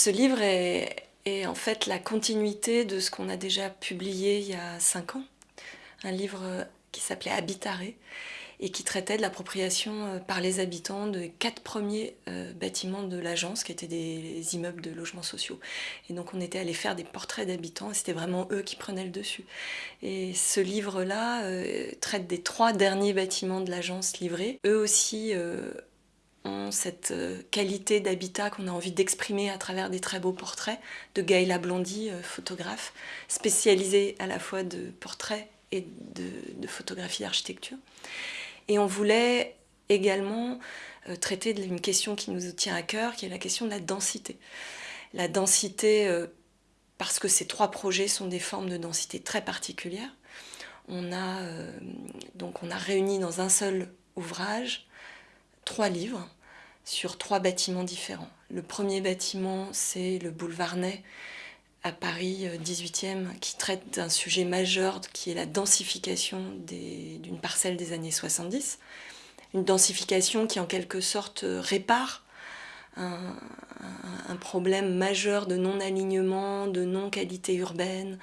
Ce livre est, en fait la continuité de ce qu'on a déjà publié il y a cinq ans. Un livre qui s'appelait Habitaré et qui traitait de l'appropriation euh, par les habitants des quatre premiers euh, bâtiments de l'agence, qui étaient des immeubles de logements sociaux. Et donc on était allé faire des portraits d'habitants, et c'était vraiment eux qui prenaient le dessus. Et ce livre-là euh, traite des trois derniers bâtiments de l'agence livrés. Eux aussi cette qualité d'habitat qu'on a envie d'exprimer à travers des très beaux portraits de Gaëla Blondy, photographe, spécialisée à la fois de portraits et de, photographie d'architecture. Et on voulait également euh, traiter d'une question qui nous tient à cœur, qui est la question de la densité. La densité, euh, parce que ces trois projets sont des formes de densité très particulières. On a, euh, donc on a réuni dans un seul ouvrage trois livres sur trois bâtiments différents. Le premier bâtiment, c'est le boulevard Ney, à Paris 18e euh, qui traite d'un sujet majeur qui est la densification d'une parcelle des années 70. Une densification qui en quelque sorte euh, répare un, problème majeur de non-alignement, de non-qualité urbaine,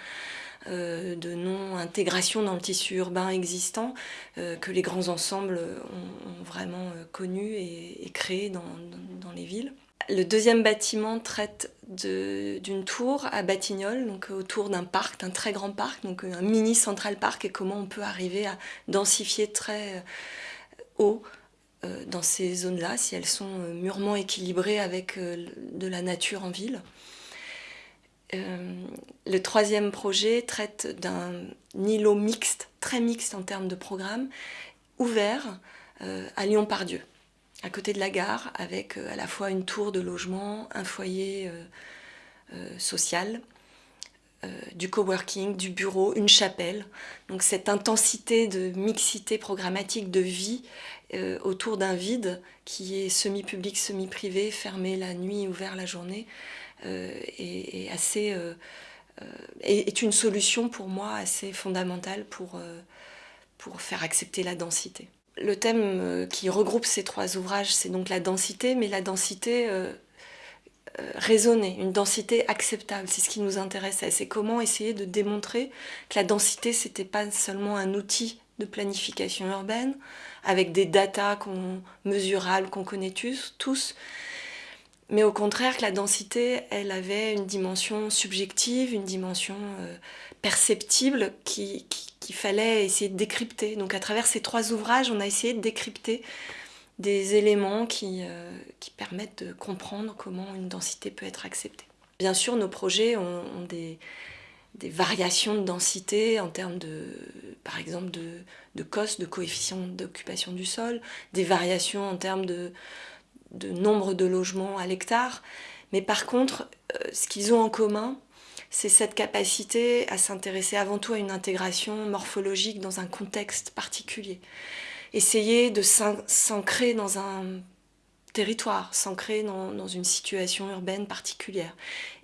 de non-intégration dans le tissu urbain existant que les grands ensembles ont, vraiment connu et, créé dans les villes. Le deuxième bâtiment traite d'une tour à Batignolles, donc autour d'un parc, d'un très grand parc, donc un mini Central Park, et comment on peut arriver à densifier très euh, haut euh, dans ces zones-là, si elles sont euh, mûrement équilibrées avec de la nature en ville. Le troisième projet traite d'un îlot mixte, très mixte en termes de programme, ouvert à Lyon-Pardieu à côté de la gare, avec euh, à la fois une tour de logement, un foyer euh, euh, social, du coworking, du bureau, une chapelle. Donc cette intensité de mixité programmatique, de vie autour d'un vide qui est semi-public, semi-privé, fermé la nuit, ouvert la journée, est, assez, est, une solution pour moi assez fondamentale pour, pour faire accepter la densité. Le thème euh, qui regroupe ces trois ouvrages, c'est donc la densité, mais la densité euh, euh, raisonnée, une densité acceptable. C'est ce qui nous intéressait. C'est comment essayer de démontrer que la densité, c'était pas seulement un outil de planification urbaine, avec des datas mesurables qu'on connaît tous, mais au contraire que la densité, elle avait une dimension subjective, une dimension perceptible qu'il qui, fallait essayer de décrypter. Donc à travers ces trois ouvrages, on a essayé de décrypter des éléments qui, euh, qui permettent de comprendre comment une densité peut être acceptée. Bien sûr, nos projets ont, des, des, variations de densité en termes de, par exemple, de, de COS, de coefficient d'occupation du sol, des variations en termes de, de nombre de logements à l'hectare. Mais par contre, euh, ce qu'ils ont en commun, c'est cette capacité à s'intéresser avant tout à une intégration morphologique dans un contexte particulier. Essayer de s'ancrer dans un territoire, s'ancrer dans, une situation urbaine particulière.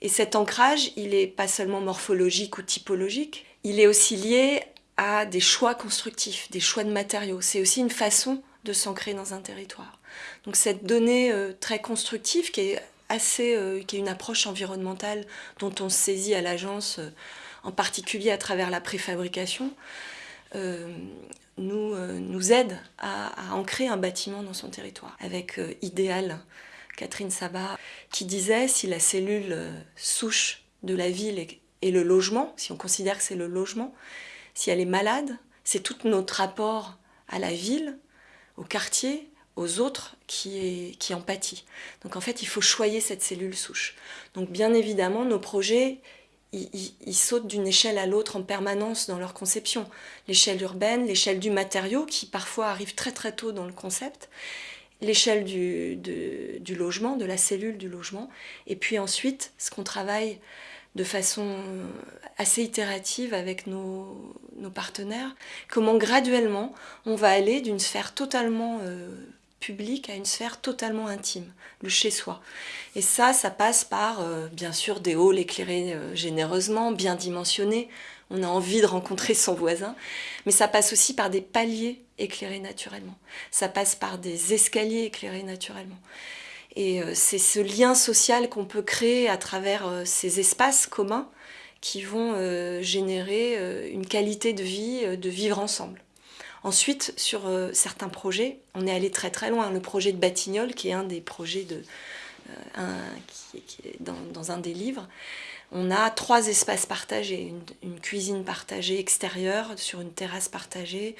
Et cet ancrage, il n'est pas seulement morphologique ou typologique, il est aussi lié à des choix constructifs, des choix de matériaux. C'est aussi une façon de s'ancrer dans un territoire. Donc cette donnée euh, très constructive qui est assez, euh, qui est une approche environnementale dont on saisit à l'agence, euh, en particulier à travers la préfabrication, nous, nous aide à, ancrer un bâtiment dans son territoire. Avec Idéal, Catherine Sabat, qui disait si la cellule souche de la ville est le logement, si on considère que c'est le logement, si elle est malade, c'est tout notre rapport à la ville, au quartier, aux autres qui, en pâtit. Donc en fait, il faut choyer cette cellule souche. Donc bien évidemment, nos projets, ils, sautent d'une échelle à l'autre en permanence dans leur conception. L'échelle urbaine, l'échelle du matériau, qui parfois arrive très très tôt dans le concept, l'échelle du logement, de la cellule du logement, et puis ensuite, ce qu'on travaille de façon assez itérative avec nos, partenaires, comment graduellement on va aller d'une sphère totalement euh, public à une sphère totalement intime, le chez-soi. Et ça, ça passe par, euh, bien sûr, des halls éclairés euh, généreusement, bien dimensionnés. On a envie de rencontrer son voisin. Mais ça passe aussi par des paliers éclairés naturellement. Ça passe par des escaliers éclairés naturellement. Et c'est ce lien social qu'on peut créer à travers ces espaces communs qui vont générer une qualité de vie, de vivre ensemble. Ensuite, sur certains projets, on est allé très très loin. Le projet de Batignolles, qui est un des projets de, dans, un des livres, on a trois espaces partagés, une, cuisine partagée extérieure sur une terrasse partagée,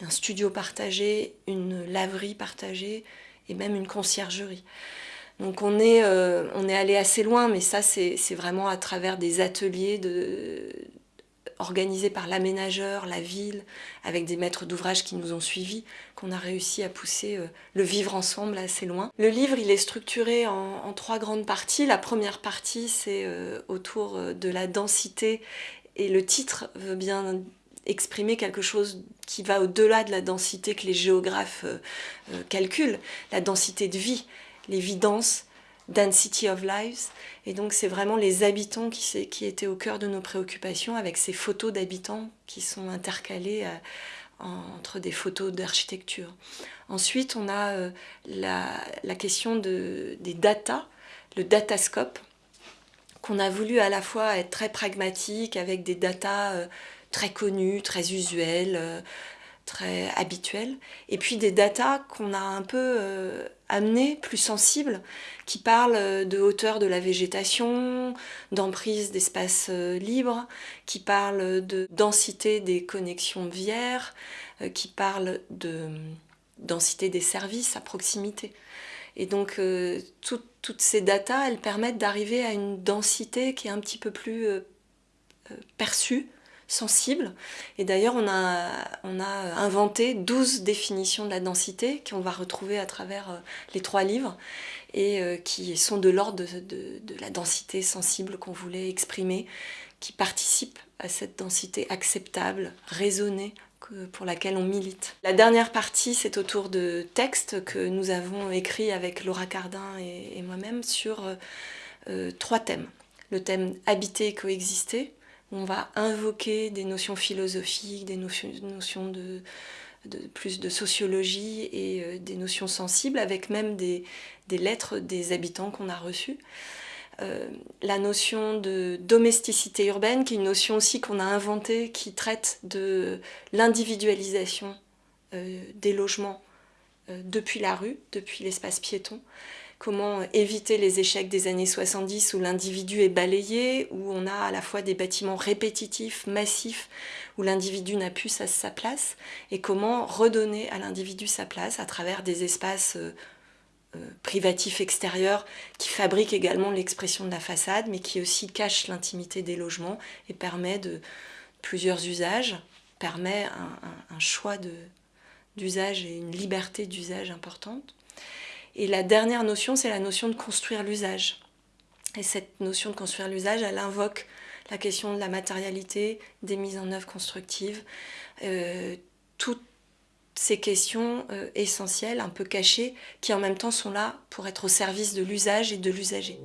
un studio partagé, une laverie partagée et même une conciergerie. Donc on est, euh, on est allé assez loin, mais ça c'est vraiment à travers des ateliers de, organisé par l'aménageur, la ville, avec des maîtres d'ouvrage qui nous ont suivis, qu'on a réussi à pousser euh, le vivre ensemble assez loin. Le livre, il est structuré en, trois grandes parties. La première partie, c'est euh, autour de la densité, et le titre veut bien exprimer quelque chose qui va au-delà de la densité que les géographes calculent, la densité de vie, l'évidence, Density of Lives. Et donc c'est vraiment les habitants qui, étaient au cœur de nos préoccupations avec ces photos d'habitants qui sont intercalées euh, entre des photos d'architecture. Ensuite on a euh, la, question de, des data, le datascope, qu'on a voulu à la fois être très pragmatique avec des datas euh, très connus, très usuels, très habituels, et puis des datas qu'on a un peu euh, amenées, plus sensibles, qui parlent euh, de hauteur de la végétation, d'emprise d'espace euh, libre, qui parlent de densité des connexions vières, qui parlent de densité des services à proximité. Et donc toutes ces datas, elles permettent d'arriver à une densité qui est un petit peu plus perçue sensible. Et d'ailleurs, on a, on a inventé 12 définitions de la densité qu'on va retrouver à travers euh, les trois livres et euh, qui sont de l'ordre de, la densité sensible qu'on voulait exprimer, qui participent à cette densité acceptable, raisonnée, pour laquelle on milite. La dernière partie, c'est autour de textes que nous avons écrits avec Laura Cardin et, moi-même sur euh, trois thèmes. Le thème habiter et coexister, on va invoquer des notions philosophiques, des notions, de, plus de sociologie et euh, des notions sensibles, avec même des, lettres des habitants qu'on a reçues. Euh, la notion de domesticité urbaine, qui est une notion aussi qu'on a inventée, qui traite de l'individualisation euh, des logements depuis la rue, depuis l'espace piéton, comment éviter les échecs des années 70 où l'individu est balayé, où on a à la fois des bâtiments répétitifs, massifs, où l'individu n'a plus sa, place, et comment redonner à l'individu sa place à travers des espaces euh, euh, privatifs extérieurs qui fabriquent également l'expression de la façade, mais qui aussi cachent l'intimité des logements et permet de plusieurs usages, permet un choix d'usage et une liberté d'usage importante. Et la dernière notion, c'est la notion de construire l'usage. Et cette notion de construire l'usage, elle invoque la question de la matérialité, des mises en œuvre constructives, euh, toutes ces questions euh, essentielles, un peu cachées, qui en même temps sont là pour être au service de l'usage et de l'usager.